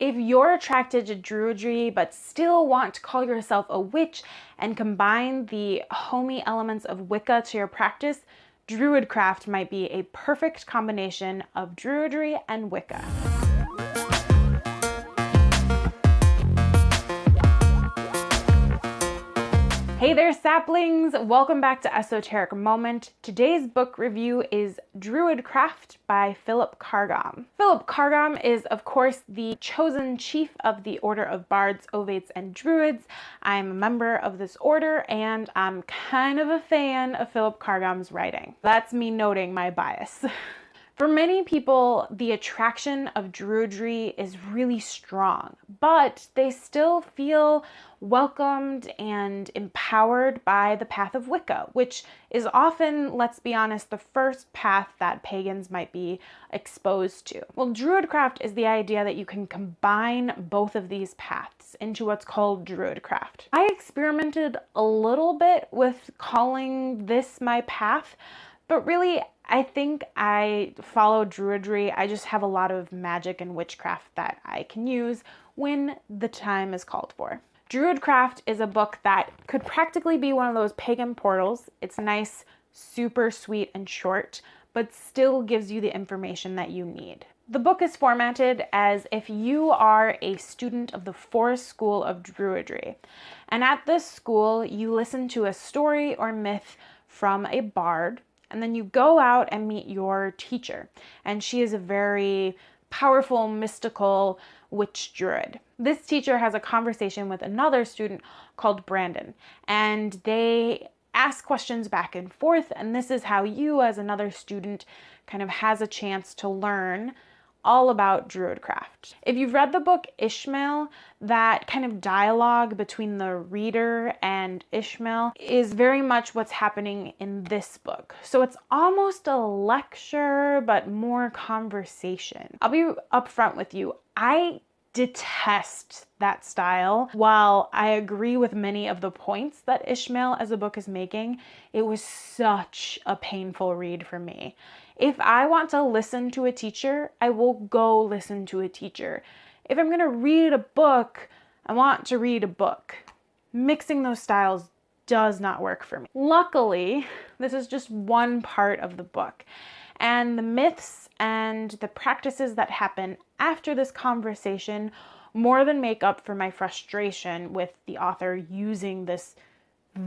If you're attracted to Druidry but still want to call yourself a witch and combine the homey elements of Wicca to your practice, Druidcraft might be a perfect combination of Druidry and Wicca. Hey there, saplings! Welcome back to Esoteric Moment. Today's book review is Druidcraft by Philip Carr-Gomm. Philip Carr-Gomm is, of course, the chosen chief of the Order of Bards, Ovates, and Druids. I'm a member of this order, and I'm kind of a fan of Philip Carr-Gomm's writing. That's me noting my bias. For many people, the attraction of Druidry is really strong, but they still feel welcomed and empowered by the path of Wicca, which is often, let's be honest, the first path that pagans might be exposed to. Well, Druidcraft is the idea that you can combine both of these paths into what's called Druidcraft. I experimented a little bit with calling this my path, but really I think I follow Druidry. I just have a lot of magic and witchcraft that I can use when the time is called for. Druidcraft is a book that could practically be one of those pagan portals. It's nice, super sweet and short, but still gives you the information that you need. The book is formatted as if you are a student of the Forest School of Druidry. And at this school, you listen to a story or myth from a bard and then you go out and meet your teacher. And she is a very powerful, mystical witch druid. This teacher has a conversation with another student called Brandon, and they ask questions back and forth. And this is how you, as another student, kind of has a chance to learn all about Druidcraft. If you've read the book Ishmael, that kind of dialogue between the reader and Ishmael is very much what's happening in this book. So it's almost a lecture, but more conversation. I'll be upfront with you. I detest that style. While I agree with many of the points that Ishmael as a book is making, it was such a painful read for me. If I want to listen to a teacher, I will go listen to a teacher. If I'm going to read a book, I want to read a book. Mixing those styles does not work for me. Luckily, this is just one part of the book. And the myths and the practices that happen after this conversation more than make up for my frustration with the author using this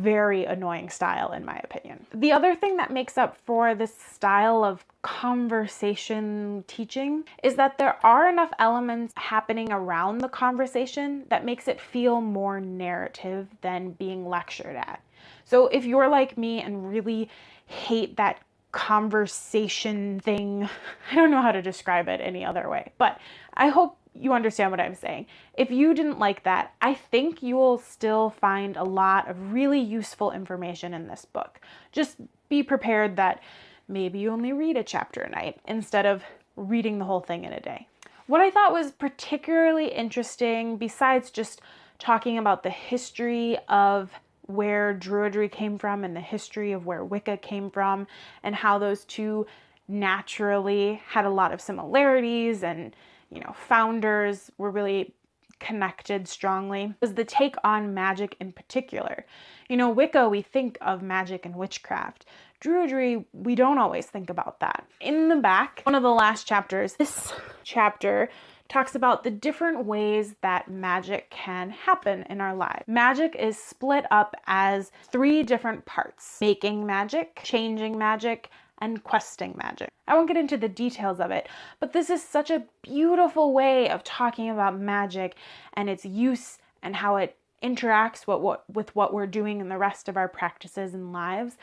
very annoying style in my opinion. The other thing that makes up for this style of conversation teaching is that there are enough elements happening around the conversation that makes it feel more narrative than being lectured at. So if you're like me and really hate that conversation thing, I don't know how to describe it any other way, but I hope you understand what I'm saying. If you didn't like that, I think you will still find a lot of really useful information in this book. Just be prepared that maybe you only read a chapter a night instead of reading the whole thing in a day. What I thought was particularly interesting, besides just talking about the history of where Druidry came from and the history of where Wicca came from, and how those two naturally had a lot of similarities and you know, founders were really connected strongly was the take on magic in particular. You know, Wicca, we think of magic and witchcraft. Druidry, we don't always think about that. In the back, one of the last chapters, this chapter talks about the different ways that magic can happen in our lives. Magic is split up as three different parts making magic, changing magic, and questing magic. I won't get into the details of it, but this is such a beautiful way of talking about magic and its use and how it interacts with what, with what we're doing in the rest of our practices and lives.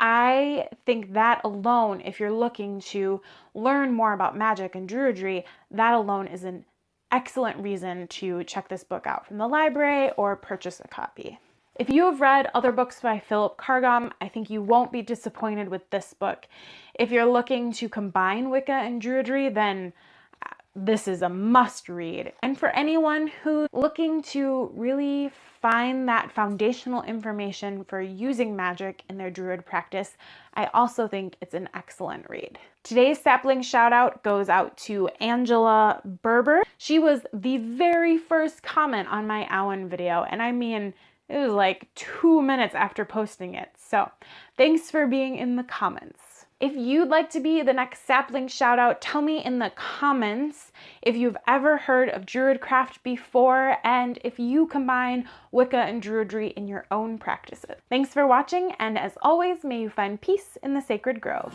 I think that alone, if you're looking to learn more about magic and druidry, that alone is an excellent reason to check this book out from the library or purchase a copy. If you have read other books by Philip Carr-Gomm, I think you won't be disappointed with this book. If you're looking to combine Wicca and Druidry, then uh, this is a must read. And for anyone who's looking to really find that foundational information for using magic in their druid practice, I also think it's an excellent read. Today's sapling shout out goes out to Angela Berber. She was the very first comment on my Awen video, and I mean, it was like two minutes after posting it. So thanks for being in the comments. If you'd like to be the next sapling shout out, tell me in the comments if you've ever heard of Druidcraft before and if you combine Wicca and Druidry in your own practices. Thanks for watching, and as always, may you find peace in the sacred grove.